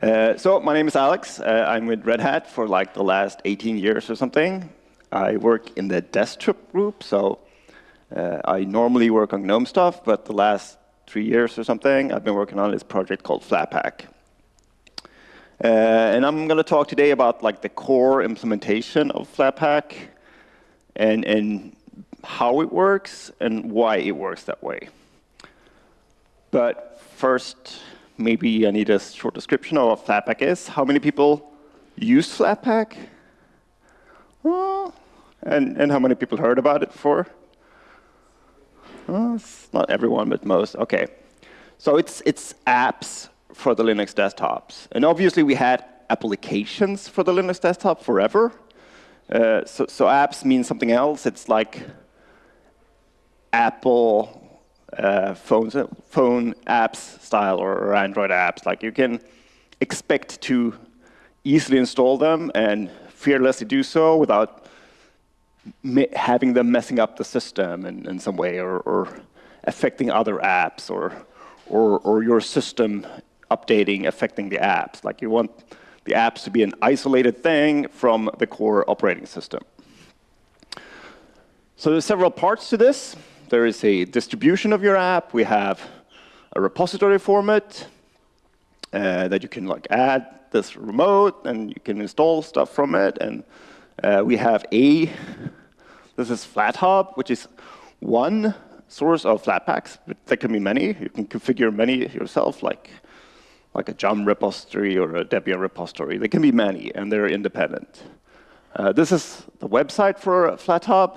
Uh, so my name is Alex. Uh, I'm with Red Hat for like the last 18 years or something. I work in the desktop group, so uh, I normally work on GNOME stuff, but the last three years or something, I've been working on this project called Flatpak. Uh, and I'm going to talk today about like the core implementation of Flatpak and, and how it works and why it works that way. But first, maybe I need a short description of what Flatpak is. How many people use Flatpak? and, and how many people heard about it before? it's not everyone, but most. OK. So it's, it's apps for the Linux desktops. And obviously, we had applications for the Linux desktop forever. Uh, so, so apps mean something else. It's like Apple uh, phones, phone apps style or, or Android apps. Like you can expect to easily install them and fearlessly do so without having them messing up the system in, in some way or, or affecting other apps or, or, or your system updating affecting the apps. Like you want the apps to be an isolated thing from the core operating system. So there's several parts to this. There is a distribution of your app. We have a repository format uh, that you can like add this remote, and you can install stuff from it. And uh, we have a, this is FlatHub, which is one source of Flatpaks, but there can be many. You can configure many yourself, like, like a Yum repository or a Debian repository. There can be many, and they're independent. Uh, this is the website for FlatHub,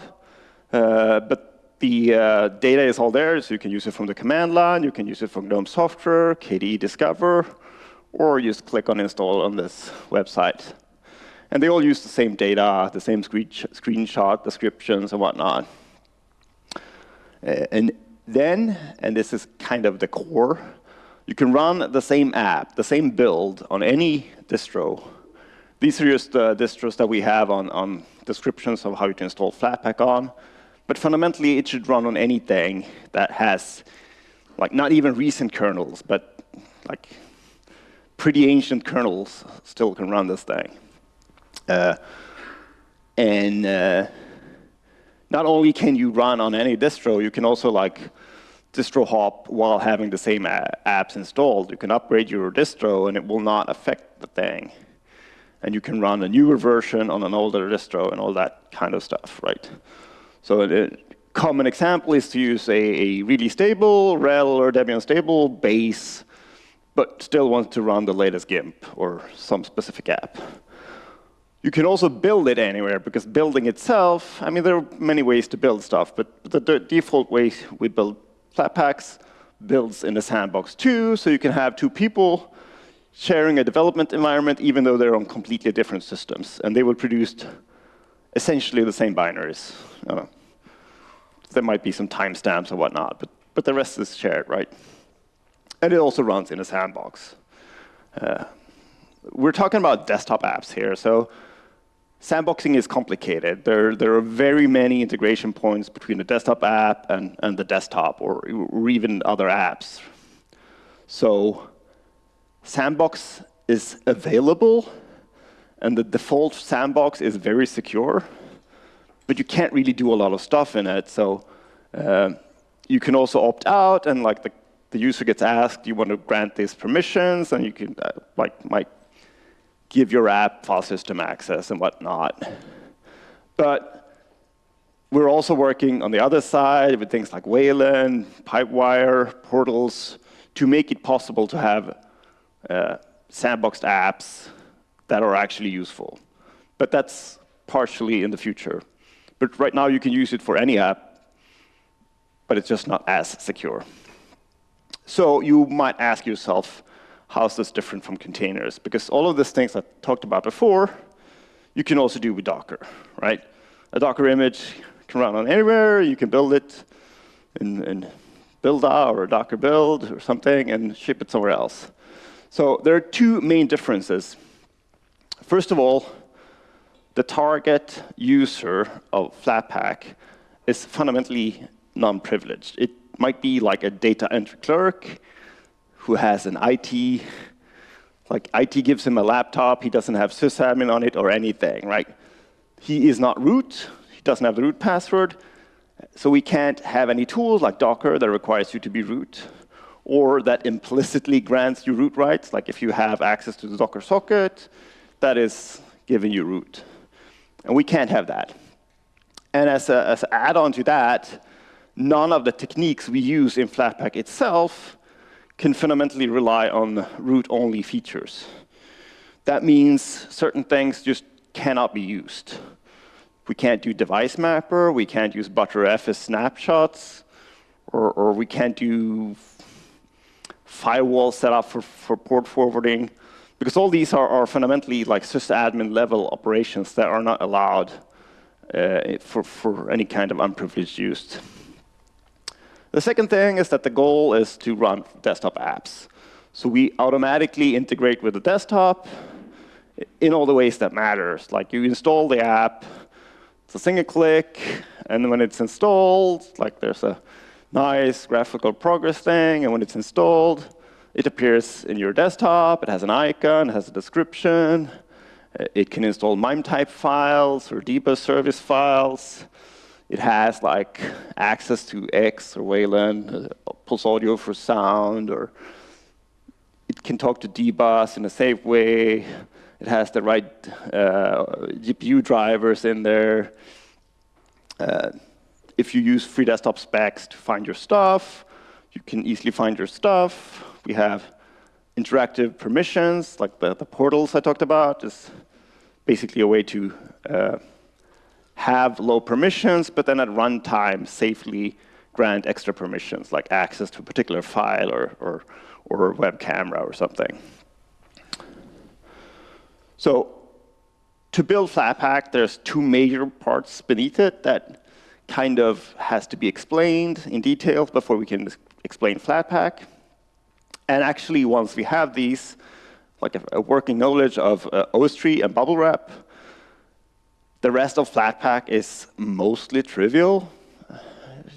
uh, but the uh, data is all there, so you can use it from the command line, you can use it from GNOME software, KDE Discover, or just click on install on this website. And they all use the same data, the same screenshot descriptions and whatnot. And then, and this is kind of the core, you can run the same app, the same build on any distro. These are just the distros that we have on, on descriptions of how you can install Flatpak on. But fundamentally, it should run on anything that has, like, not even recent kernels, but like pretty ancient kernels still can run this thing. Uh, and uh, not only can you run on any distro, you can also like distro hop while having the same apps installed. You can upgrade your distro, and it will not affect the thing. And you can run a newer version on an older distro and all that kind of stuff, right? So a common example is to use a, a really stable RHEL or Debian stable base, but still want to run the latest GIMP or some specific app. You can also build it anywhere, because building itself, I mean, there are many ways to build stuff, but the, the default way we build Flatpaks builds in the sandbox too, so you can have two people sharing a development environment, even though they're on completely different systems, and they will produce essentially the same binaries. Uh, there might be some timestamps and whatnot, but, but the rest is shared, right? And it also runs in a sandbox. Uh, we're talking about desktop apps here, so sandboxing is complicated. There, there are very many integration points between the desktop app and, and the desktop, or, or even other apps. So sandbox is available, and the default sandbox is very secure but you can't really do a lot of stuff in it. So uh, you can also opt out, and like the, the user gets asked, "Do you want to grant these permissions, and you can uh, like might give your app file system access and whatnot. But we're also working on the other side with things like Wayland, Pipewire, portals, to make it possible to have uh, sandboxed apps that are actually useful. But that's partially in the future. But right now, you can use it for any app, but it's just not as secure. So you might ask yourself, how is this different from containers? Because all of these things I talked about before, you can also do with Docker, right? A Docker image can run on anywhere. You can build it in, in Buildah or Docker build or something and ship it somewhere else. So there are two main differences. First of all, the target user of Flatpak is fundamentally non-privileged. It might be like a data entry clerk who has an IT like IT gives him a laptop, he doesn't have sysadmin on it or anything, right? He is not root, he doesn't have the root password, so we can't have any tools like Docker that requires you to be root, or that implicitly grants you root rights, like if you have access to the Docker socket, that is giving you root. And we can't have that. And as an as add-on to that, none of the techniques we use in Flatpak itself can fundamentally rely on root-only features. That means certain things just cannot be used. We can't do device mapper, we can't use Btrfs snapshots, or, or we can't do firewall setup for, for port forwarding, because all these are, are fundamentally like sysadmin level operations that are not allowed uh, for, for any kind of unprivileged use. The second thing is that the goal is to run desktop apps. So we automatically integrate with the desktop in all the ways that matters. Like you install the app, it's a single click, and when it's installed, like there's a nice graphical progress thing, and when it's installed, it appears in your desktop, it has an icon, it has a description, it can install MIME type files or dbus service files. It has like access to X or Wayland, uh, Pulse Audio for sound, or it can talk to dbus in a safe way. It has the right uh, GPU drivers in there. Uh, if you use free desktop specs to find your stuff, you can easily find your stuff. We have interactive permissions, like the, the portals I talked about, is basically a way to uh, have low permissions, but then at runtime safely grant extra permissions, like access to a particular file or, or, or web camera or something. So to build Flatpak, there's two major parts beneath it that kind of has to be explained in detail before we can explain Flatpak. And actually, once we have these, like a, a working knowledge of uh, OSTree and Bubblewrap, the rest of Flatpak is mostly trivial,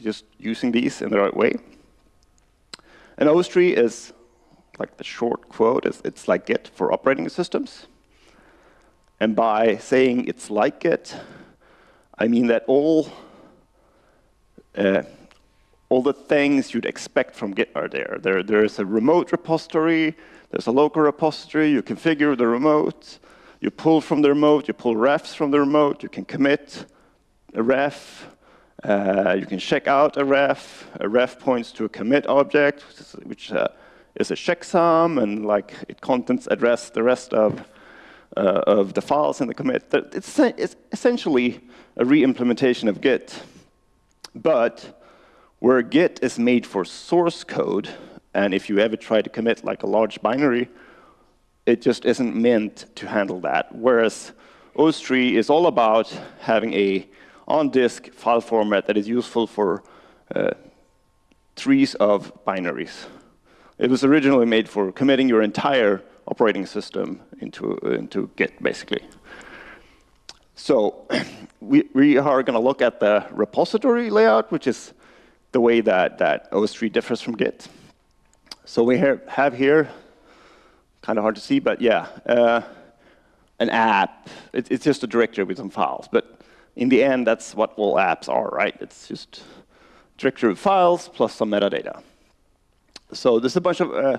just using these in the right way. And OSTree is, like the short quote, is it's like Git for operating systems. And by saying it's like Git, I mean that all uh, all the things you'd expect from Git are there. There, there is a remote repository, there's a local repository, you configure the remote, you pull from the remote, you pull refs from the remote, you can commit a ref, uh, you can check out a ref, a ref points to a commit object, which uh, is a checksum, and like it contents address the rest of, uh, of the files in the commit. It's, it's essentially a re-implementation of Git. But where Git is made for source code, and if you ever try to commit like a large binary, it just isn't meant to handle that. Whereas OSTree is all about having a on-disk file format that is useful for uh, trees of binaries. It was originally made for committing your entire operating system into, into Git, basically. So we, we are going to look at the repository layout, which is the way that, that OSTree differs from Git. So we have here, kind of hard to see, but yeah, uh, an app. It, it's just a directory with some files. But in the end, that's what all apps are, right? It's just directory of files plus some metadata. So there's a bunch of uh,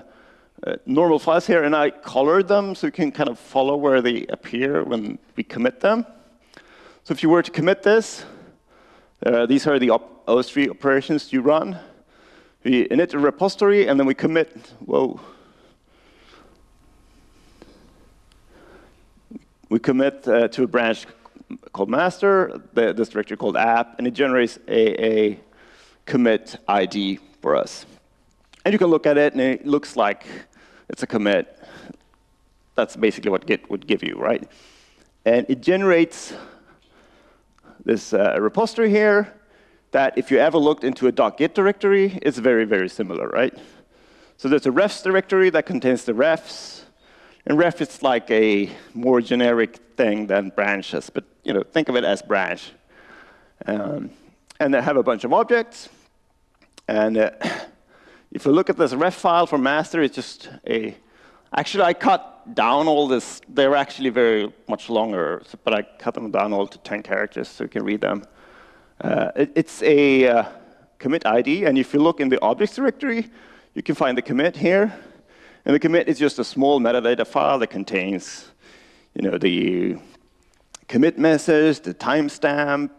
uh, normal files here, and I colored them so you can kind of follow where they appear when we commit them. So if you were to commit this, uh, these are the op OSTree operations you run. We init a repository, and then we commit, whoa. We commit uh, to a branch called master, the, this directory called app, and it generates a, a commit ID for us. And you can look at it, and it looks like it's a commit. That's basically what Git would give you, right? And it generates this uh, repository here that if you ever looked into a .git directory, it's very, very similar, right? So there's a refs directory that contains the refs. And ref is like a more generic thing than branches, but you know, think of it as branch. Um, and they have a bunch of objects. And uh, if you look at this ref file for master, it's just a Actually, I cut down all this. They're actually very much longer, but I cut them down all to 10 characters so you can read them. Uh, it, it's a uh, commit ID, and if you look in the objects directory, you can find the commit here. And the commit is just a small metadata file that contains you know, the commit message, the timestamp,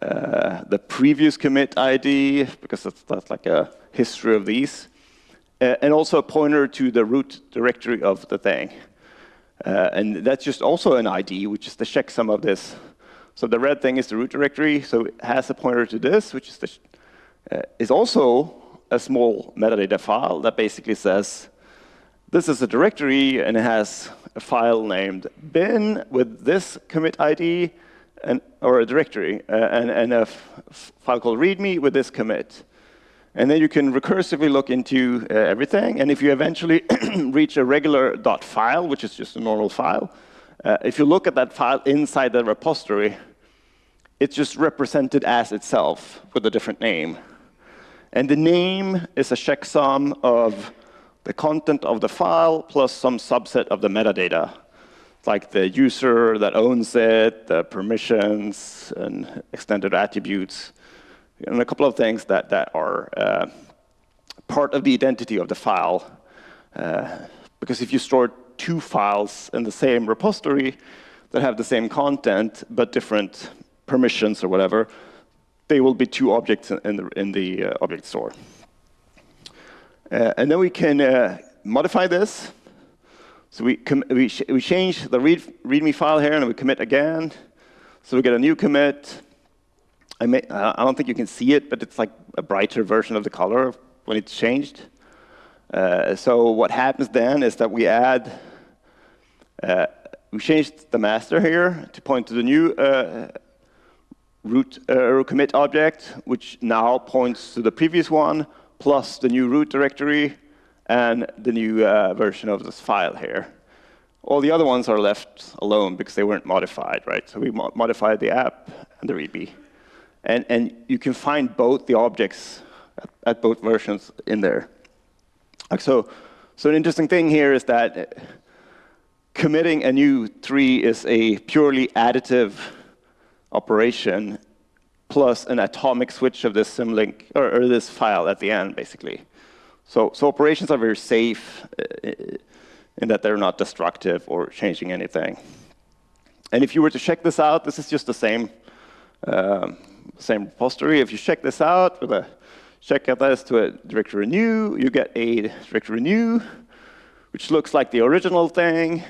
uh, the previous commit ID, because that's, that's like a history of these, uh, and also a pointer to the root directory of the thing. Uh, and that's just also an ID, which is the checksum of this. So the red thing is the root directory, so it has a pointer to this, which is, the, uh, is also a small metadata file that basically says, this is a directory, and it has a file named bin with this commit ID, and, or a directory, uh, and, and a file called readme with this commit. And then you can recursively look into uh, everything. And if you eventually reach a regular .file, which is just a normal file, uh, if you look at that file inside the repository, it's just represented as itself with a different name. And the name is a checksum of the content of the file plus some subset of the metadata like the user that owns it, the permissions, and extended attributes, and a couple of things that, that are uh, part of the identity of the file. Uh, because if you store two files in the same repository that have the same content but different permissions or whatever, they will be two objects in the, in the uh, object store. Uh, and then we can uh, modify this so we, we, we change the read README file here, and we commit again. So we get a new commit. I, may, I don't think you can see it, but it's like a brighter version of the color when it's changed. Uh, so what happens then is that we add, we changed the master here to point to the new uh, root uh, commit object, which now points to the previous one, plus the new root directory, and the new uh, version of this file here. All the other ones are left alone because they weren't modified, right? So we mo modified the app and the README. And, and you can find both the objects at, at both versions in there. So, so an interesting thing here is that committing a new tree is a purely additive operation plus an atomic switch of this symlink or, or this file at the end, basically. So, so operations are very safe uh, in that they're not destructive or changing anything. And if you were to check this out, this is just the same, um, same repository. If you check this out with a check out this to a directory renew, you get a directory renew, which looks like the original thing,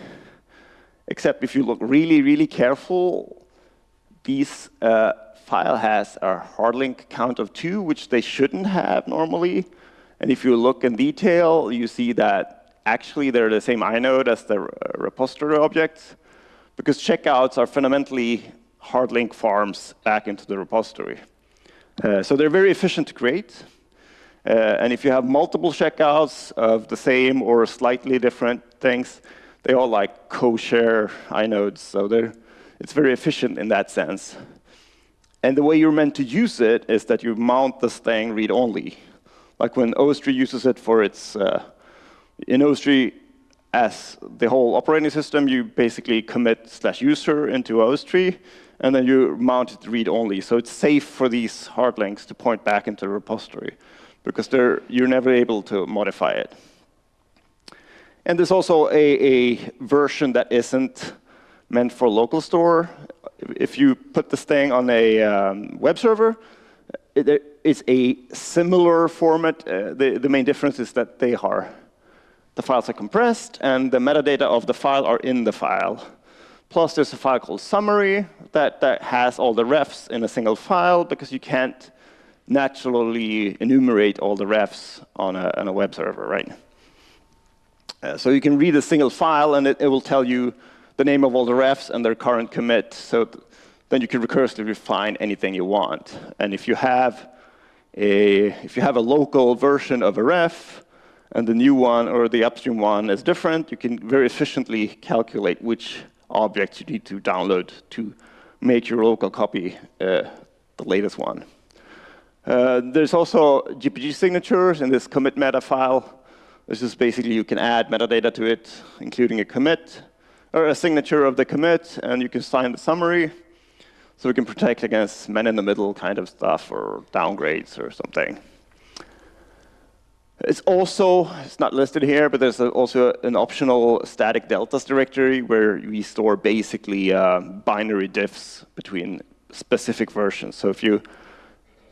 except if you look really, really careful, these uh, file has a hard link count of two, which they shouldn't have normally. And if you look in detail, you see that actually they're the same inode as the repository objects, because checkouts are fundamentally hard link farms back into the repository. Uh, so they're very efficient to create. Uh, and if you have multiple checkouts of the same or slightly different things, they all like co-share inodes. So it's very efficient in that sense. And the way you're meant to use it is that you mount this thing read-only like when OSTree uses it for its, uh, in OSTree, as the whole operating system, you basically commit slash user into OSTree, and then you mount it read-only. So it's safe for these hard links to point back into the repository, because you're never able to modify it. And there's also a, a version that isn't meant for local store. If you put this thing on a um, web server, it is a similar format. Uh, the, the main difference is that they are, the files are compressed, and the metadata of the file are in the file. Plus, there's a file called summary that, that has all the refs in a single file, because you can't naturally enumerate all the refs on a, on a web server, right? Uh, so you can read a single file, and it, it, will tell you the name of all the refs and their current commit. So then you can recursively find anything you want. And if you have a, if you have a local version of a ref, and the new one or the upstream one is different, you can very efficiently calculate which objects you need to download to make your local copy uh, the latest one. Uh, there's also GPG signatures in this commit meta file This is basically you can add metadata to it, including a commit or a signature of the commit, and you can sign the summary. So we can protect against man-in-the-middle kind of stuff or downgrades or something. It's also, it's not listed here, but there's also an optional static deltas directory where we store basically uh, binary diffs between specific versions. So if you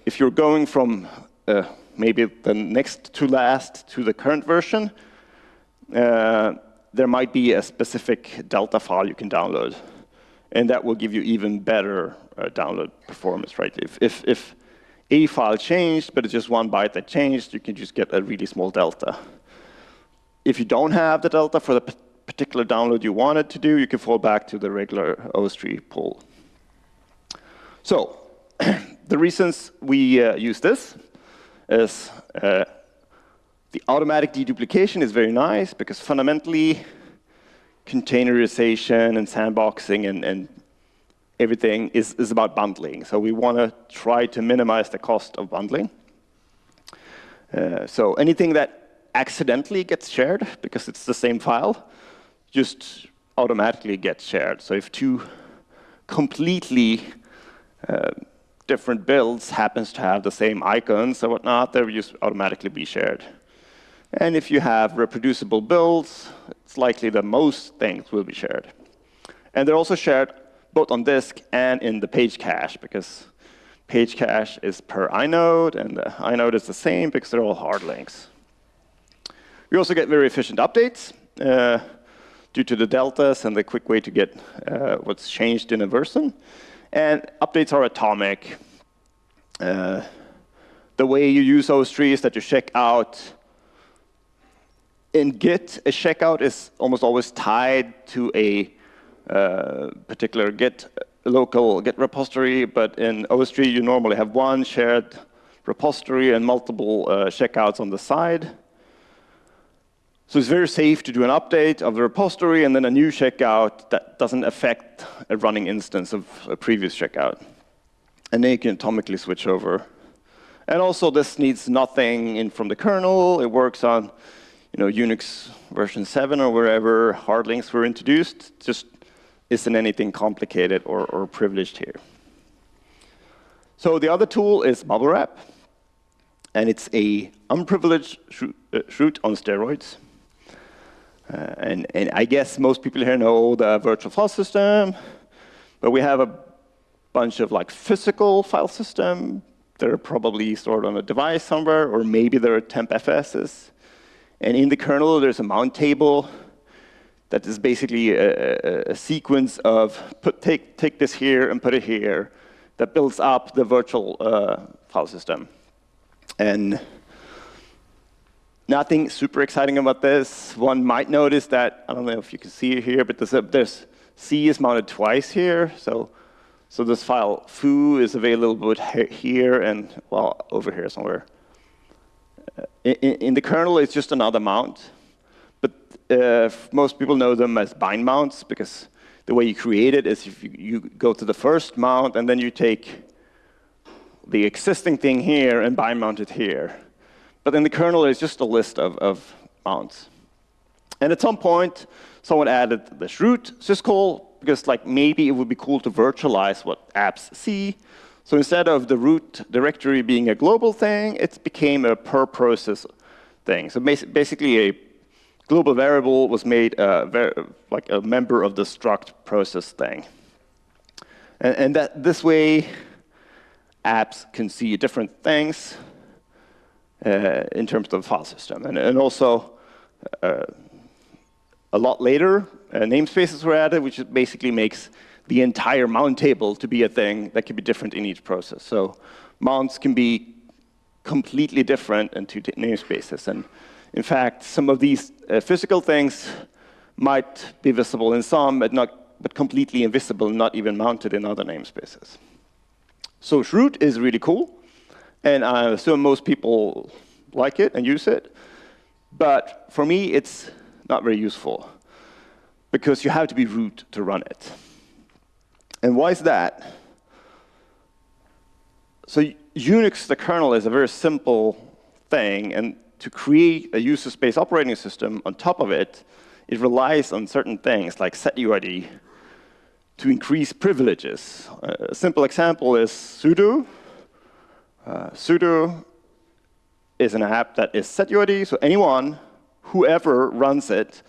if you're going from uh, maybe the next to last to the current version, uh, there might be a specific Delta file you can download. And that will give you even better uh, download performance, right? If, if, if a file changed, but it's just one byte that changed, you can just get a really small delta. If you don't have the delta for the particular download you wanted to do, you can fall back to the regular OSTree pull. So the reasons we uh, use this is uh, the automatic deduplication is very nice because fundamentally containerization and sandboxing and, and everything is, is about bundling. So we want to try to minimize the cost of bundling. Uh, so anything that accidentally gets shared because it's the same file just automatically gets shared. So if two completely uh, different builds happens to have the same icons or whatnot, they will just automatically be shared. And if you have reproducible builds, it's likely that most things will be shared. And they're also shared both on disk and in the page cache, because page cache is per inode, and the inode is the same because they're all hard links. We also get very efficient updates uh, due to the deltas and the quick way to get uh, what's changed in a version. And updates are atomic. Uh, the way you use OSTree is that you check out. In Git, a checkout is almost always tied to a uh, particular Git local Git repository, but in OSTree you normally have one shared repository and multiple uh, checkouts on the side. So it's very safe to do an update of the repository and then a new checkout that doesn't affect a running instance of a previous checkout. And then you can atomically switch over. And also, this needs nothing in from the kernel. It works on you know, Unix version 7 or wherever hard links were introduced. Just isn't anything complicated or, or privileged here. So the other tool is Bubblewrap. And it's a unprivileged chroot uh, on steroids. Uh, and, and I guess most people here know the virtual file system, but we have a bunch of like physical file system. They're probably stored on a device somewhere, or maybe they're temp FSs. And in the kernel, there's a mount table that is basically a, a, a sequence of put, take, take this here and put it here that builds up the virtual uh, file system. And Nothing super exciting about this. One might notice that, I don't know if you can see it here, but there's, a, there's C is mounted twice here. So, so this file foo is available here and, well, over here somewhere. Uh, in, in, the kernel, it's just another mount. But uh, most people know them as bind mounts because the way you create it is if you, you go to the first mount and then you take the existing thing here and bind mount it here. But in the kernel, there's just a list of, of mounts. And at some point, someone added this root syscall, because like maybe it would be cool to virtualize what apps see. So instead of the root directory being a global thing, it became a per process thing. So basically, a global variable was made like a member of the struct process thing. And, and that this way, apps can see different things uh, in terms of file system. And, and also, uh, a lot later, uh, namespaces were added, which basically makes the entire mount table to be a thing that can be different in each process. So mounts can be completely different in two namespaces. And in fact, some of these uh, physical things might be visible in some, but not, but completely invisible, not even mounted in other namespaces. So chroot is really cool. And I assume most people like it and use it. But for me, it's not very useful because you have to be root to run it. And why is that? So Unix, the kernel, is a very simple thing, and to create a user space operating system on top of it, it relies on certain things like setuid to increase privileges. A simple example is sudo. Uh, sudo is an app that is setuid, so anyone, whoever runs it,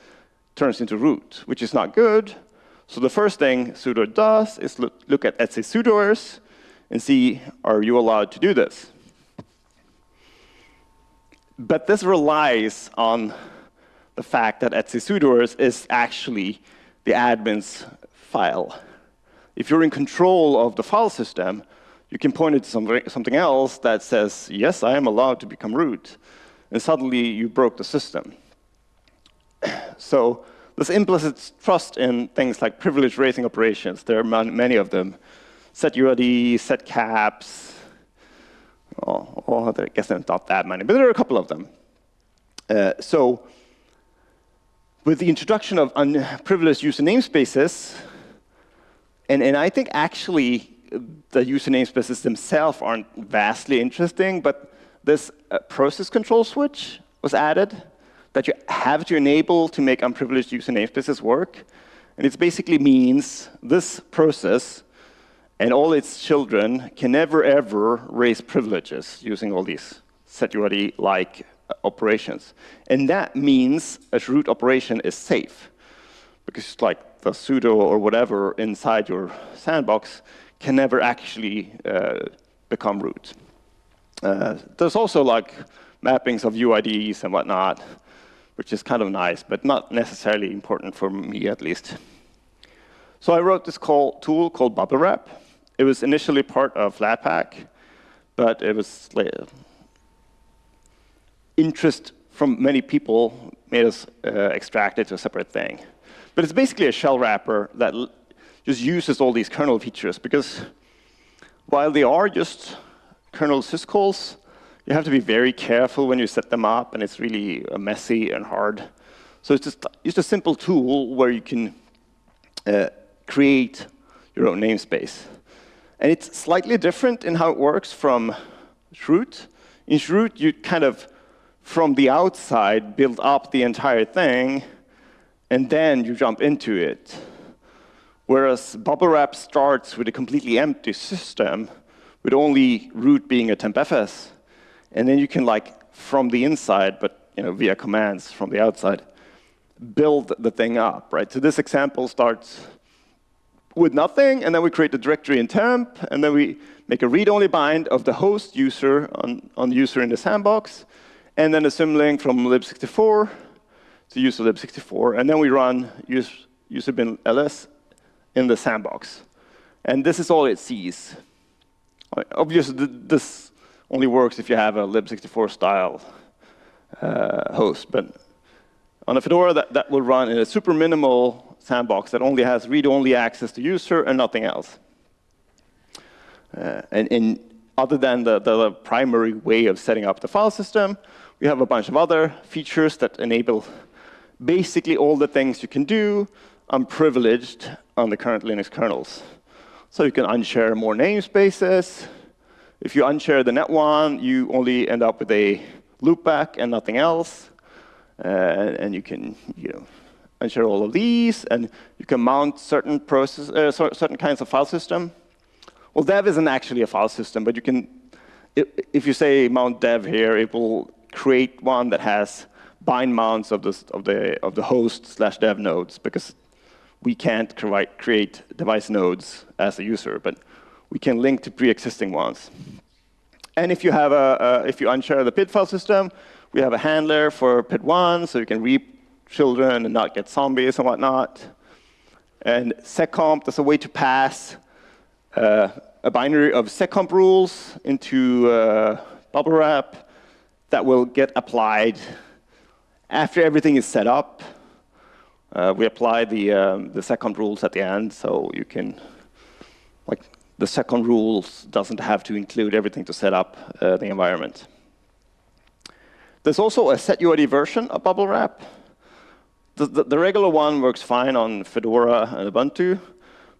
turns into root, which is not good. So the first thing sudo does is look, look at /etc/sudoers and see, are you allowed to do this? But this relies on the fact that etc is actually the admin's file. If you're in control of the file system, you can point it to something else that says, yes, I am allowed to become root. And suddenly you broke the system. so this implicit trust in things like privilege raising operations, there are many of them. Set UID, set caps, Oh, oh, I guess not that many, but there are a couple of them. Uh, so with the introduction of unprivileged user namespaces, and, and I think actually the user namespaces themselves aren't vastly interesting, but this uh, process control switch was added that you have to enable to make unprivileged user namespaces work. And it basically means this process and all its children can never, ever raise privileges using all these setuid-like operations. And that means a root operation is safe. Because like the sudo or whatever inside your sandbox can never actually uh, become root. Uh, there's also like mappings of UIDs and whatnot, which is kind of nice, but not necessarily important for me at least. So I wrote this call, tool called Bubblewrap. It was initially part of Flatpak, but it was like, interest from many people made us uh, extract it to a separate thing. But it's basically a shell wrapper that just uses all these kernel features because while they are just kernel syscalls, you have to be very careful when you set them up, and it's really messy and hard. So it's just, just a simple tool where you can uh, create your own namespace. And it's slightly different in how it works from chroot. In chroot, you kind of, from the outside, build up the entire thing, and then you jump into it. Whereas Bubblewrap starts with a completely empty system, with only root being a tempfs. And then you can, like, from the inside, but you know, via commands from the outside, build the thing up, right? So this example starts with nothing, and then we create the directory in temp, and then we make a read-only bind of the host user on, on the user in the sandbox, and then a symlink from lib64 to user lib64, and then we run use, user bin ls in the sandbox. And this is all it sees. Obviously, this only works if you have a lib64 style uh, host, but on a Fedora, that, that will run in a super minimal sandbox that only has read-only access to user and nothing else. Uh, and, and, other than the, the primary way of setting up the file system, we have a bunch of other features that enable basically all the things you can do unprivileged on the current Linux kernels. So you can unshare more namespaces. If you unshare the net one, you only end up with a loopback and nothing else. Uh, and you can, you know, ensure all of these, and you can mount certain process, uh, certain kinds of file system. Well, dev isn't actually a file system, but you can, if you say mount dev here, it will create one that has bind mounts of the of the of the host slash dev nodes because we can't create device nodes as a user, but we can link to pre-existing ones. And if you have a, if you unshare the PID file system, we have a handler for PID1, so you can reap children and not get zombies and whatnot. And seccomp, there's a way to pass uh, a binary of seccomp rules into uh, Bubblewrap that will get applied after everything is set up. Uh, we apply the, um, the seccomp rules at the end, so you can, like, the seccomp rules doesn't have to include everything to set up uh, the environment. There's also a setuid version of Bubblewrap. The, the, the, regular one works fine on Fedora and Ubuntu,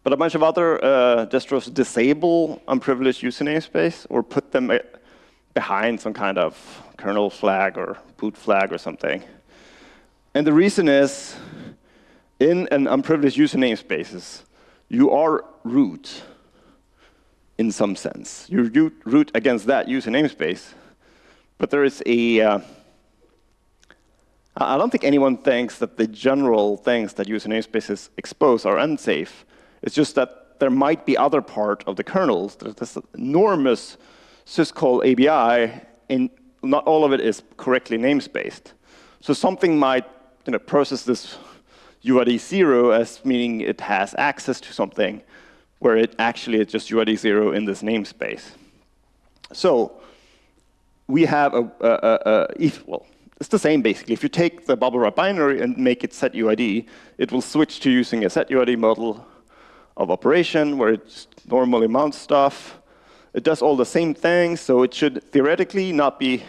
but a bunch of other uh, distros disable unprivileged user namespace or put them uh, behind some kind of kernel flag or boot flag or something. And the reason is, in an unprivileged user namespaces, you are root in some sense. You root against that user namespace, but there is a. Uh, I don't think anyone thinks that the general things that user namespaces expose are unsafe. It's just that there might be other part of the kernels. There's this enormous syscall ABI, and not all of it is correctly namespaced. So something might you know, process this UID 0 as meaning it has access to something, where it actually is just UID 0 in this namespace. So we have a, a, a, a if, well, it's the same basically. If you take the Bubblewrap binary and make it set UID, it will switch to using a set UID model of operation where it normally mounts stuff. It does all the same things, so it should theoretically not be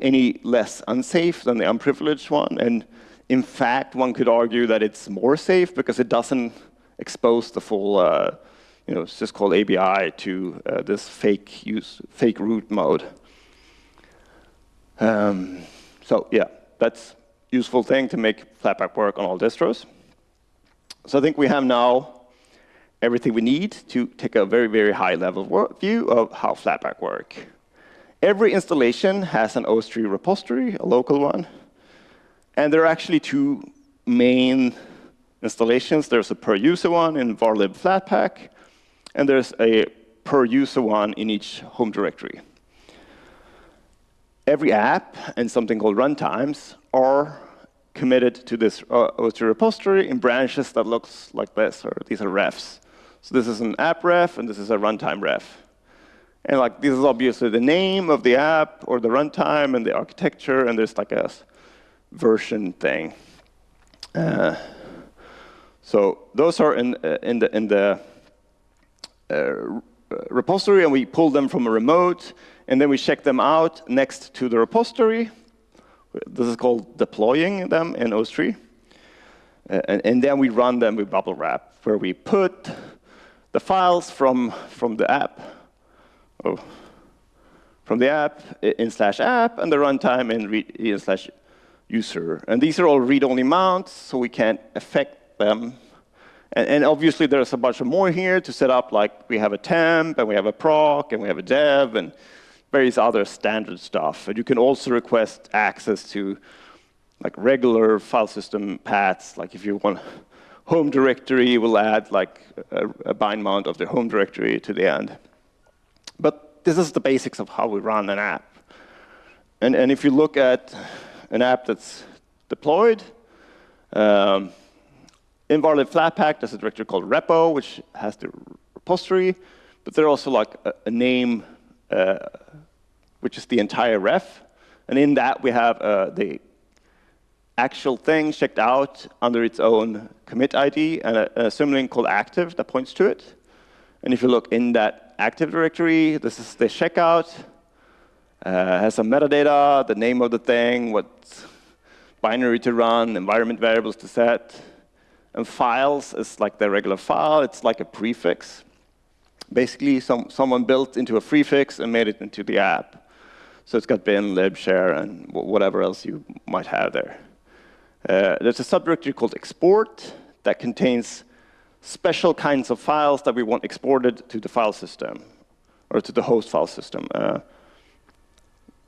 any less unsafe than the unprivileged one. And in fact, one could argue that it's more safe because it doesn't expose the full uh, you know, syscall ABI to uh, this fake use, fake root mode. Um, so yeah, that's useful thing to make Flatpak work on all distros. So I think we have now everything we need to take a very, very high level view of how Flatpak work. Every installation has an OSTree repository, a local one. And there are actually two main installations. There's a per user one in varlib Flatpak, and there's a per user one in each home directory every app and something called runtimes are committed to this uh, OSTree repository in branches that looks like this, or these are refs. So this is an app ref, and this is a runtime ref. And like this is obviously the name of the app, or the runtime, and the architecture, and there's like a version thing. Uh, so those are in, uh, in the, in the uh, repository, and we pull them from a remote, and then we check them out next to the repository. This is called deploying them in OSTree. Uh, and, and, then we run them with Bubblewrap, where we put the files from, from the app, oh, from the app in slash app, and the runtime in, in slash user. And these are all read-only mounts, so we can't affect them. And, and, obviously, there's a bunch of more here to set up, like we have a temp, and we have a proc, and we have a dev, and various other standard stuff. And you can also request access to like regular file system paths. Like if you want home directory, we'll add like a, a bind mount of the home directory to the end. But this is the basics of how we run an app. And, and if you look at an app that's deployed, um, in Varlib Flatpak, there's a directory called repo, which has the repository, but there's also like a, a name uh, which is the entire ref. And in that, we have uh, the actual thing checked out under its own commit ID and a, a symlink called active that points to it. And if you look in that active directory, this is the checkout. Uh, has some metadata, the name of the thing, what binary to run, environment variables to set. And files is like the regular file. It's like a prefix basically some, someone built into a prefix and made it into the app. So it's got bin, lib, share, and whatever else you might have there. Uh, there's a subdirectory called export that contains special kinds of files that we want exported to the file system, or to the host file system. Uh,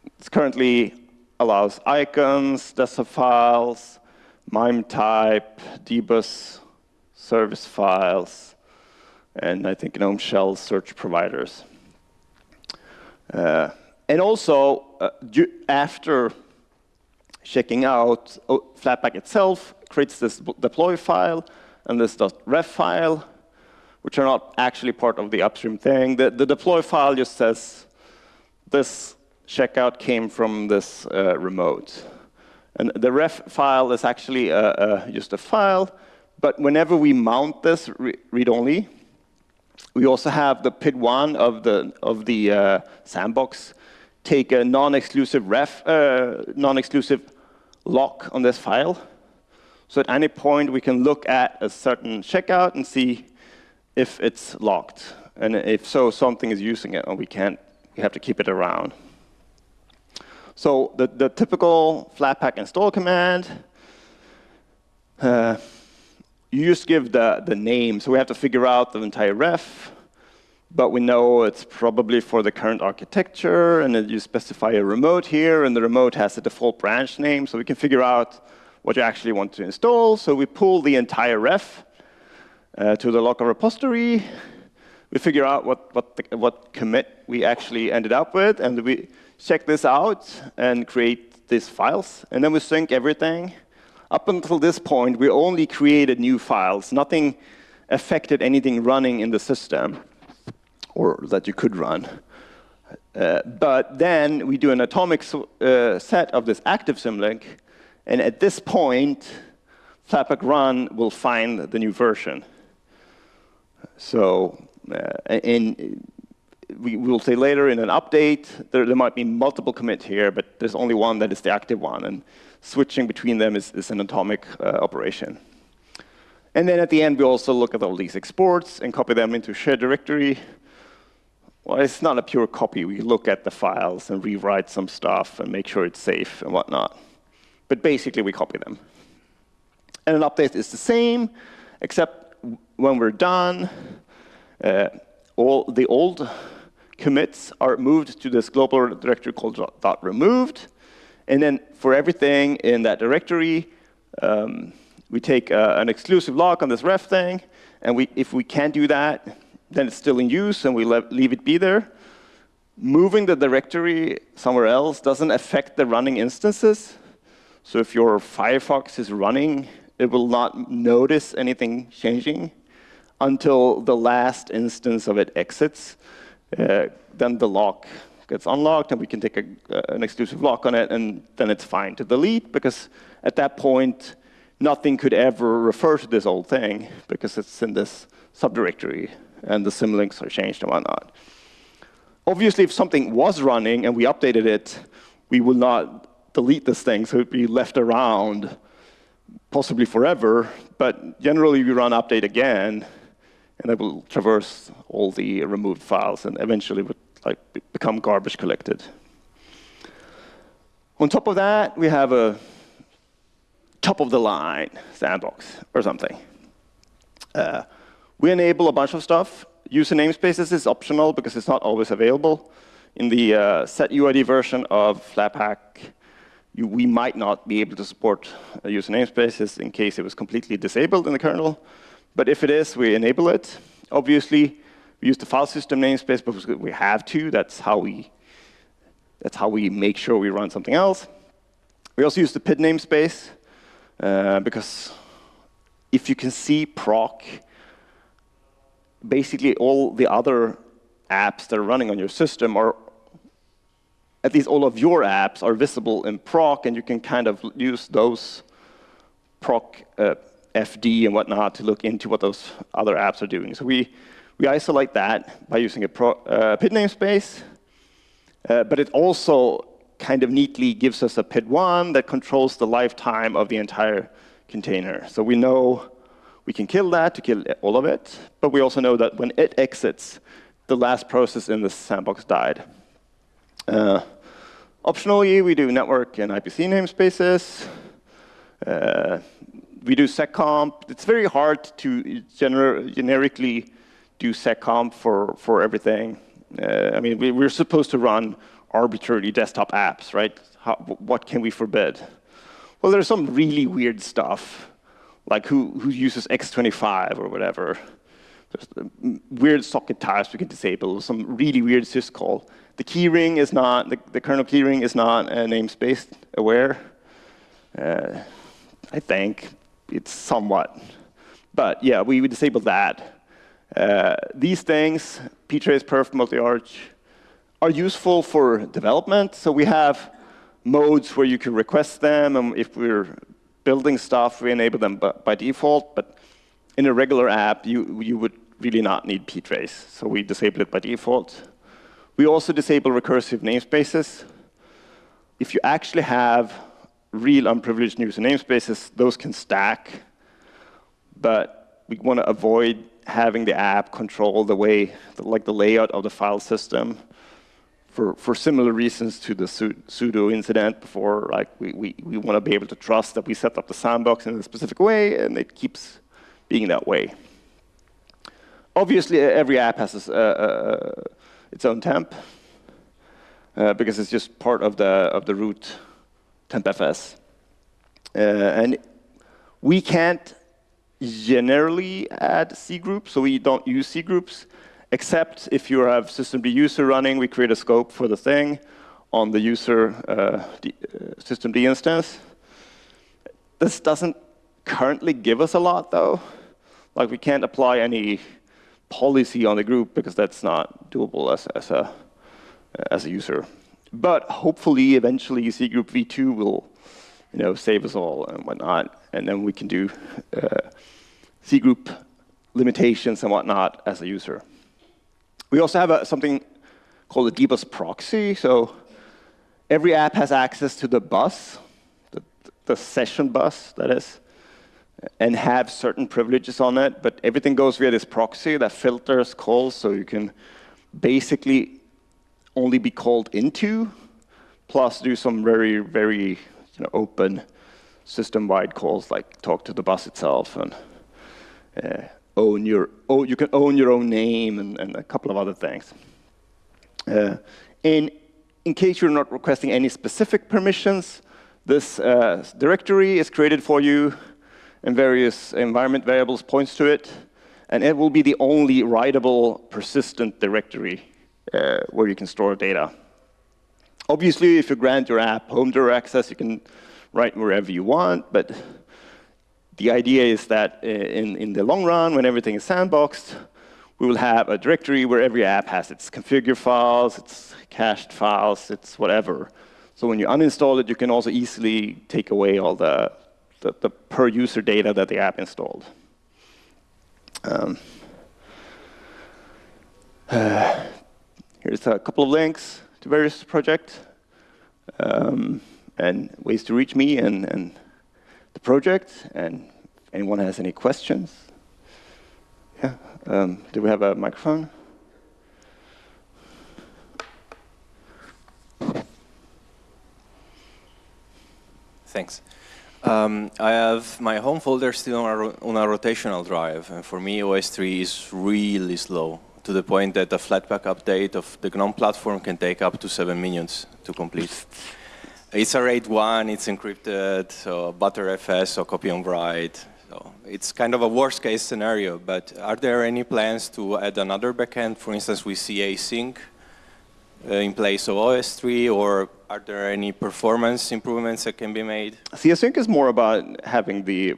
it currently allows icons, desktop files, MIME type, dbus service files, and I think GNOME shell search providers. Uh, and also, uh, after checking out oh, Flatpak itself, creates this deploy file and this .ref file, which are not actually part of the upstream thing. The, the deploy file just says this checkout came from this uh, remote. And the ref file is actually just a file, but whenever we mount this re read-only, we also have the PID1 of the, of the uh, sandbox take a non-exclusive ref, uh, non-exclusive lock on this file. So at any point, we can look at a certain checkout and see if it's locked. And if so, something is using it, and we can't, we have to keep it around. So the, the typical Flatpak install command, uh, you just give the, the name. So we have to figure out the entire ref, but we know it's probably for the current architecture, and then you specify a remote here, and the remote has a default branch name, so we can figure out what you actually want to install. So we pull the entire ref uh, to the local repository. We figure out what, what, the, what commit we actually ended up with, and we check this out and create these files. And then we sync everything. Up until this point, we only created new files. Nothing affected anything running in the system or that you could run. Uh, but then we do an atomic uh, set of this active symlink, and at this point, Flatpak run will find the new version. So, uh, in, we will say later in an update, there, there, might be multiple commits here, but there's only one that is the active one, and switching between them is, is an atomic uh, operation. And then at the end, we also look at all these exports and copy them into shared directory. Well, it's not a pure copy. We look at the files and rewrite some stuff and make sure it's safe and whatnot. But basically, we copy them. And an update is the same, except when we're done, uh, all the old commits are moved to this global directory called dot removed. And then for everything in that directory, um, we take uh, an exclusive lock on this ref thing. And we, if we can't do that, then it's still in use, and we leave it be there. Moving the directory somewhere else doesn't affect the running instances. So if your Firefox is running, it will not notice anything changing until the last instance of it exits. Uh, then the lock gets unlocked, and we can take a, uh, an exclusive lock on it, and then it's fine to delete, because at that point, nothing could ever refer to this old thing, because it's in this subdirectory and the symlinks are changed and whatnot. Obviously, if something was running and we updated it, we will not delete this thing, so it would be left around possibly forever, but generally we run update again, and it will traverse all the removed files and eventually would like become garbage collected. On top of that, we have a top of the line sandbox or something. Uh, we enable a bunch of stuff. User namespaces is optional because it's not always available. In the uh, set UID version of Flatpak, you, we might not be able to support uh, user namespaces in case it was completely disabled in the kernel. But if it is, we enable it. Obviously, we use the file system namespace because we have to. That's how we, that's how we make sure we run something else. We also use the PID namespace uh, because if you can see proc basically all the other apps that are running on your system are, at least all of your apps are visible in proc, and you can kind of use those proc uh, FD and whatnot to look into what those other apps are doing. So we, we isolate that by using a pro, uh, PID namespace, uh, but it also kind of neatly gives us a PID1 that controls the lifetime of the entire container. So we know we can kill that to kill all of it, but we also know that when it exits, the last process in the sandbox died. Uh, optionally, we do network and IPC namespaces. We do seccomp. It's very hard to gener generically do seccomp for, for everything. Uh, I mean, we, we're supposed to run arbitrary desktop apps, right? How, what can we forbid? Well, there's some really weird stuff like who, who uses X25 or whatever. There's weird socket types we can disable, some really weird syscall. The keyring is not, the, the kernel keyring is not uh, namespace aware. Uh, I think it's somewhat. But yeah, we, we disable that. Uh, these things, ptrace, perf, multi-arch, are useful for development. So we have modes where you can request them, and if we're building stuff, we enable them by default, but in a regular app, you, you would really not need ptrace, so we disable it by default. We also disable recursive namespaces. If you actually have real unprivileged user namespaces, those can stack, but we want to avoid having the app control the way, like the layout of the file system for, for similar reasons to the sudo incident before, like we, we, we want to be able to trust that we set up the sandbox in a specific way, and it keeps being that way. Obviously, every app has uh, uh, its own temp, uh, because it's just part of the, of the root tmpfs. Uh, and we can't generally add C groups, so we don't use C groups, except if you have systemd user running, we create a scope for the thing on the user uh, uh, systemd instance. This doesn't currently give us a lot, though. Like, we can't apply any policy on the group because that's not doable as, as, a, as a user. But hopefully, eventually, C group v2 will you know, save us all and whatnot, and then we can do uh, C group limitations and whatnot as a user. We also have a, something called a dbus proxy. So every app has access to the bus, the, the session bus, that is, and have certain privileges on it. But everything goes via this proxy that filters calls, so you can basically only be called into, plus do some very, very you know, open system-wide calls, like talk to the bus itself and uh, own your, oh, you can own your own name and, and a couple of other things. Uh, and in case you're not requesting any specific permissions, this uh, directory is created for you and various environment variables points to it. And it will be the only writable persistent directory uh, where you can store data. Obviously, if you grant your app home direct access, you can write wherever you want, but the idea is that uh, in, in the long run, when everything is sandboxed, we will have a directory where every app has its configure files, its cached files, its whatever. So when you uninstall it, you can also easily take away all the, the, the per user data that the app installed. Um, uh, here's a couple of links to various projects um, and ways to reach me and, and the project, and if anyone has any questions. Yeah, um, do we have a microphone? Thanks. Um, I have my home folder still on a, on a, rotational drive, and for me OSTree is really slow, to the point that a Flatpak update of the GNOME platform can take up to seven minutes to complete. It's a RAID 1, it's encrypted, so Btrfs or copy on write. So it's kind of a worst case scenario, but are there any plans to add another backend? For instance, we see async uh, in place of OSTree, or are there any performance improvements that can be made? casync is more about having the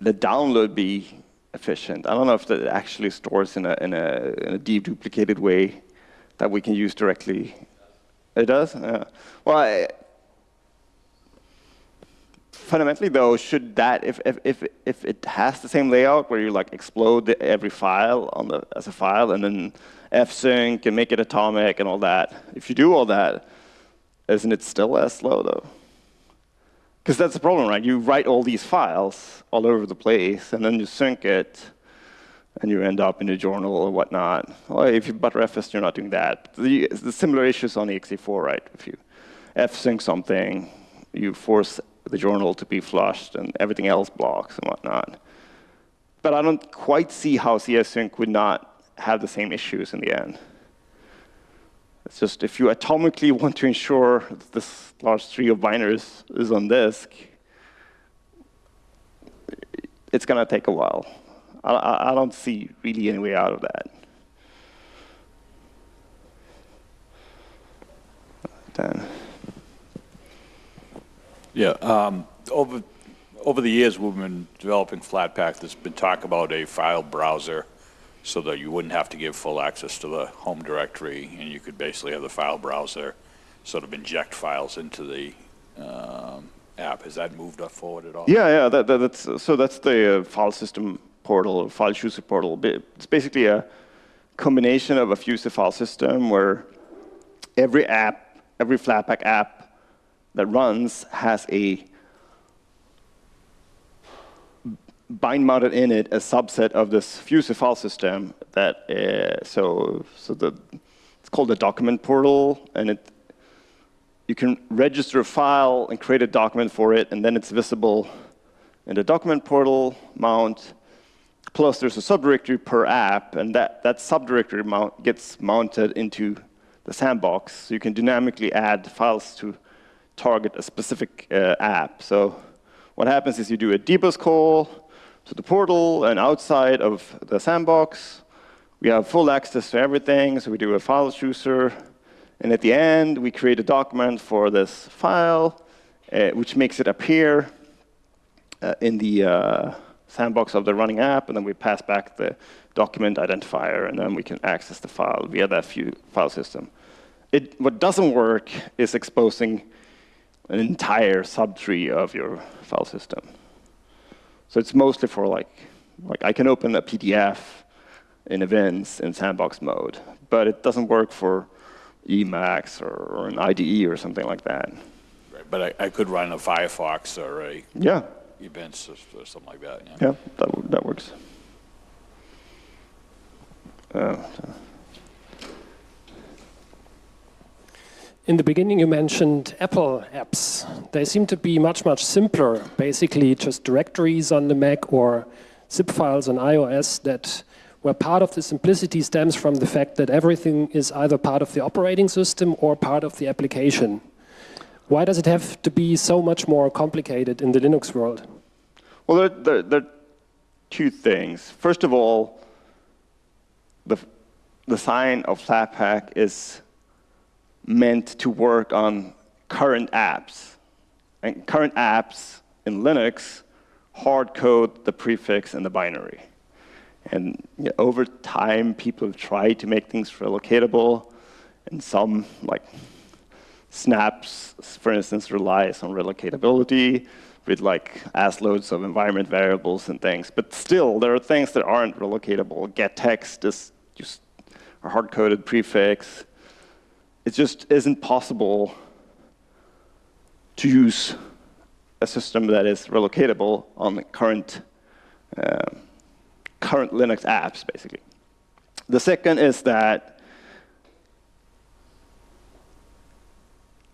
the download be efficient. I don't know if that actually stores in a in a, in a deduplicated way that we can use directly it does? Yeah. Well, I, fundamentally though, should that, if, if, if, if it has the same layout where you like explode every file on the, as a file and then fsync and make it atomic and all that, if you do all that, isn't it still as slow though? Because that's the problem, right? You write all these files all over the place and then you sync it and you end up in a journal or whatnot. Well, if you Btrfs, you're not doing that. The, the similar issues on ext4, right? If you fsync something, you force the journal to be flushed and everything else blocks and whatnot. But I don't quite see how casync would not have the same issues in the end. It's just if you atomically want to ensure that this large tree of binaries is on disk, it's going to take a while. I, I don't see really any way out of that. Dan. Yeah, um, over over the years we've been developing Flatpak. There's been talk about a file browser, so that you wouldn't have to give full access to the home directory, and you could basically have the file browser sort of inject files into the um, app. Has that moved up forward at all? Yeah, yeah. That, that, that's so that's the uh, file system portal, file chooser portal. It's basically a combination of a Fuse file system where every app, every Flatpak app that runs has a bind mounted in it a subset of this Fuser file system that uh, so so the it's called the document portal and it you can register a file and create a document for it and then it's visible in the document portal mount. Plus there's a subdirectory per app and that that subdirectory mount gets mounted into the sandbox. So you can dynamically add files to target a specific uh, app. So what happens is you do a dbus call to the portal and outside of the sandbox. We have full access to everything, so we do a file chooser. And at the end, we create a document for this file, uh, which makes it appear uh, in the uh, sandbox of the running app, and then we pass back the document identifier, and then we can access the file via that file system. It, what doesn't work is exposing an entire subtree of your file system. So it's mostly for like, like I can open a PDF in Evince in sandbox mode, but it doesn't work for Emacs or, or an IDE or something like that. Right, but I, I could run a Firefox or a yeah. Evince or, or something like that. Yeah, yeah that, that works. Uh, In the beginning, you mentioned Apple apps. They seem to be much, much simpler, basically just directories on the Mac or zip files on iOS that where part of the simplicity stems from the fact that everything is either part of the operating system or part of the application. Why does it have to be so much more complicated in the Linux world? Well, there, there, there are two things. First of all, the, the sign of Flatpak is meant to work on current apps. And current apps in Linux hard code the prefix and the binary. And you know, over time, people have tried to make things relocatable, and some, like snaps, for instance, relies on relocatability with like as loads of environment variables and things. But still, there are things that aren't relocatable. gettext is just a hard-coded prefix it just isn't possible to use a system that is relocatable on the current, uh, current Linux apps, basically. The second is that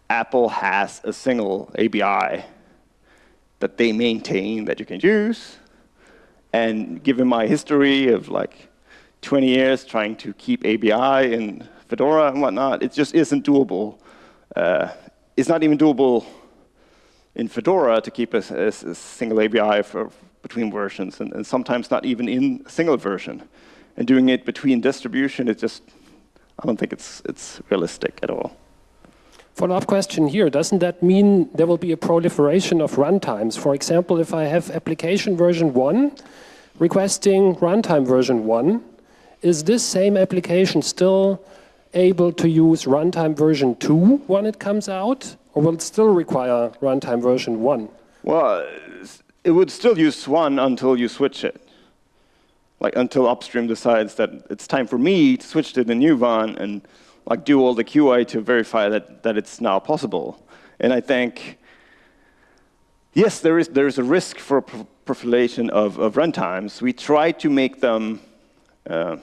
Apple has a single ABI that they maintain that you can use. And given my history of like 20 years trying to keep ABI in Fedora and whatnot, it just isn't doable. Uh, it's not even doable in Fedora to keep a, a, a single ABI for between versions, and, and, sometimes not even in a single version. And doing it between distribution, it just, I don't think it's, it's realistic at all. Follow-up question here. Doesn't that mean there will be a proliferation of runtimes? For example, if I have application version 1 requesting runtime version 1, is this same application still able to use runtime version 2 when it comes out? Or will it still require runtime version 1? Well, it would still use 1 until you switch it. Like until upstream decides that it's time for me to switch to the new one and like do all the QA to verify that, that it's now possible. And I think, yes, there is, there is a risk for proliferation of, of runtimes. We try to make them uh,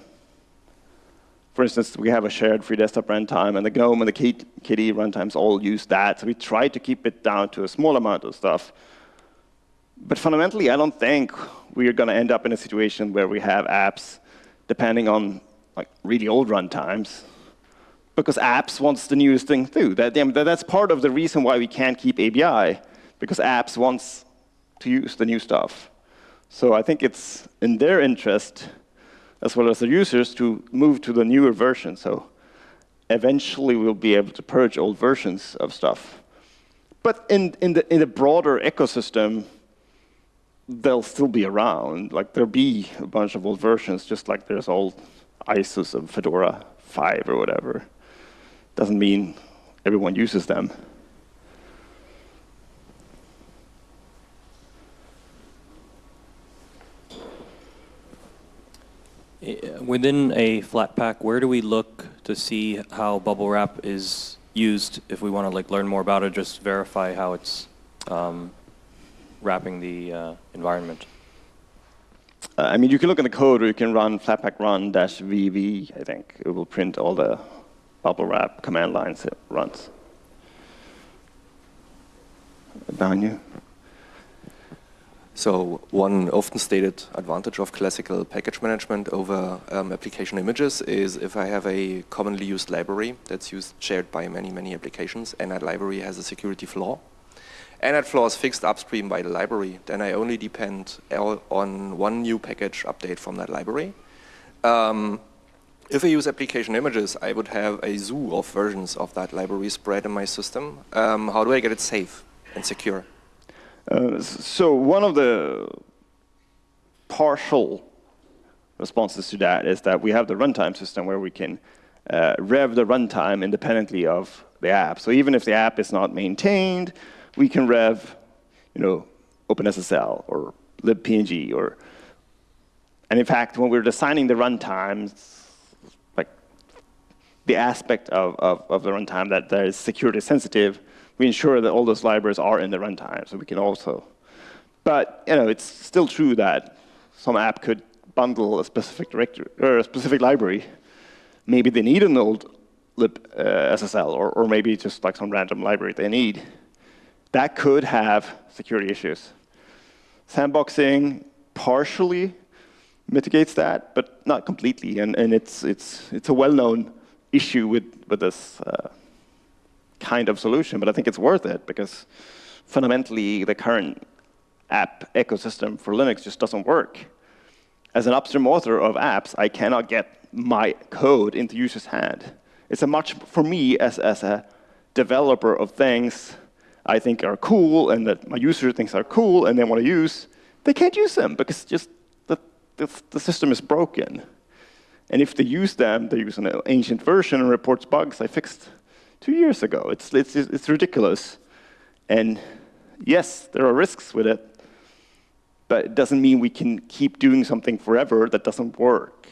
for instance, we have a shared free desktop runtime, and the GNOME and the KDE runtimes all use that. So we try to keep it down to a small amount of stuff. But fundamentally, I don't think we're going to end up in a situation where we have apps depending on like really old runtimes, because apps wants the newest thing too. That, that's part of the reason why we can't keep ABI, because apps wants to use the new stuff. So I think it's in their interest as well as the users to move to the newer version. So eventually we'll be able to purge old versions of stuff. But in, in, the, in the broader ecosystem, they'll still be around. Like there'll be a bunch of old versions, just like there's old ISOs of Fedora 5 or whatever. Doesn't mean everyone uses them. Within a Flatpak, where do we look to see how Bubblewrap is used if we want to like learn more about it, just verify how it's um, wrapping the uh, environment? Uh, I mean, you can look in the code, or you can run flatpak run dash vv. I think it will print all the Bubblewrap command lines it runs. Behind you. So one often stated advantage of classical package management over um, application images is if I have a commonly used library that's used shared by many, many applications, and that library has a security flaw, and that flaw is fixed upstream by the library, then I only depend on one new package update from that library. Um, if I use application images, I would have a zoo of versions of that library spread in my system. Um, how do I get it safe and secure? Uh, so one of the partial responses to that is that we have the runtime system where we can uh, rev the runtime independently of the app. So even if the app is not maintained, we can rev, you know, OpenSSL or libpng or, and in fact, when we're designing the runtimes, like the aspect of, of, of the runtime that, that is security sensitive, we ensure that all those libraries are in the runtime, so we can also. But you know, it's still true that some app could bundle a specific directory or a specific library. Maybe they need an old lib uh, SSL, or, or maybe just like some random library they need. That could have security issues. Sandboxing partially mitigates that, but not completely. And, and it's, it's, it's a well-known issue with, with this uh, kind of solution, but I think it's worth it because fundamentally the current app ecosystem for Linux just doesn't work. As an upstream author of apps, I cannot get my code into users' hand. It's a much, for me, as, as a developer of things I think are cool and that my user thinks are cool and they want to use, they can't use them because just the, the, the system is broken. And if they use them, they use an ancient version and reports bugs I fixed two years ago. It's, it's, it's ridiculous. And yes, there are risks with it, but it doesn't mean we can keep doing something forever that doesn't work.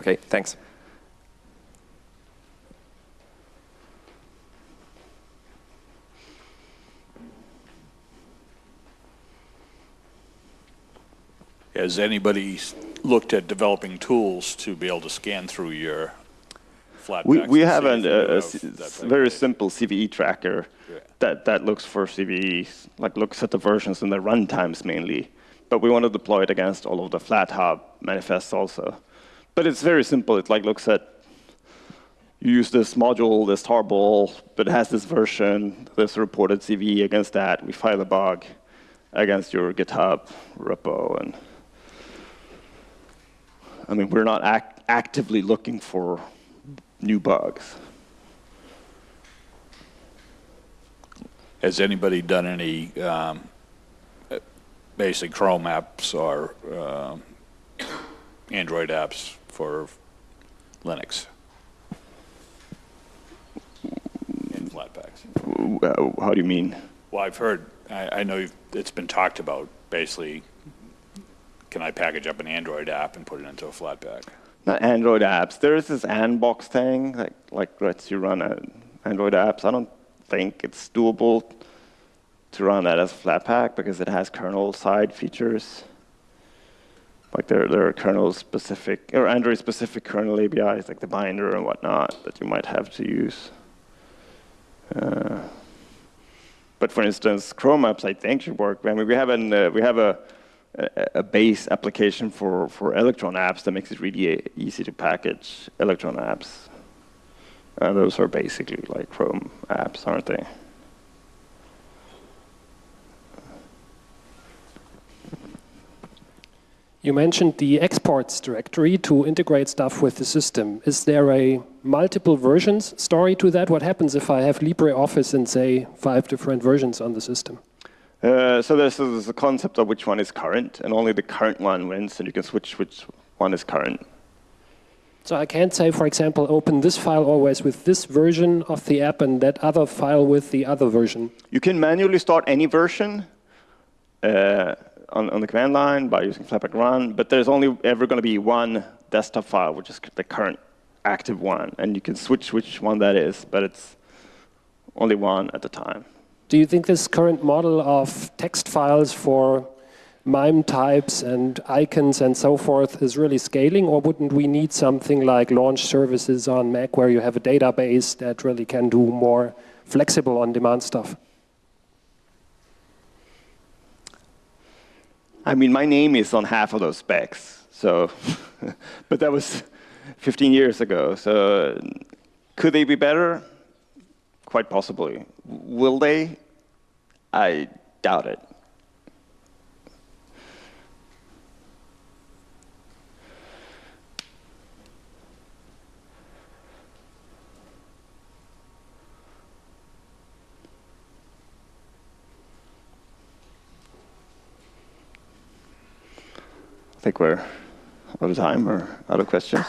OK, thanks. Has anybody looked at developing tools to be able to scan through your we, we have an, a, a very simple CVE tracker yeah. that, that looks for CVEs, like looks at the versions and the runtimes mainly. But we want to deploy it against all of the FlatHub manifests also. But it's very simple. It like looks at you use this module, this tarball, but it has this version, this reported CVE against that. We file a bug against your GitHub repo. And I mean, we're not act actively looking for new bugs. Has anybody done any um, basic Chrome apps or uh, Android apps for Linux? In Flatpaks. How do you mean? Well, I've heard, I, I know it's been talked about, basically, can I package up an Android app and put it into a Flatpak? Not Android apps. There is this Anbox thing, that like lets you run Android apps. I don't think it's doable to run that as Flatpak because it has kernel-side features. Like there, there are kernel-specific, or Android-specific kernel APIs, like the binder and whatnot, that you might have to use. Uh, but for instance, Chrome apps, I think, should work. I mean, we have, an, uh, we have a a, base application for, for Electron apps that makes it really easy to package Electron apps. Uh, those are basically like Chrome apps, aren't they? You mentioned the exports directory to integrate stuff with the system. Is there a multiple versions story to that? What happens if I have LibreOffice and say five different versions on the system? Uh, so there's, there's a concept of which one is current, and only the current one wins, and you can switch which one is current. So I can't say, for example, open this file always with this version of the app and that other file with the other version. You can manually start any version uh, on, on the command line by using flatpak run, but there's only ever going to be one desktop file, which is the current active one, and you can switch which one that is, but it's only one at a time. Do you think this current model of text files for MIME types and icons and so forth is really scaling, or wouldn't we need something like launch services on Mac where you have a database that really can do more flexible on-demand stuff? I mean, my name is on half of those specs, so, but that was 15 years ago. So could they be better? Quite possibly. Will they? I doubt it. I think we're out of time or out of questions.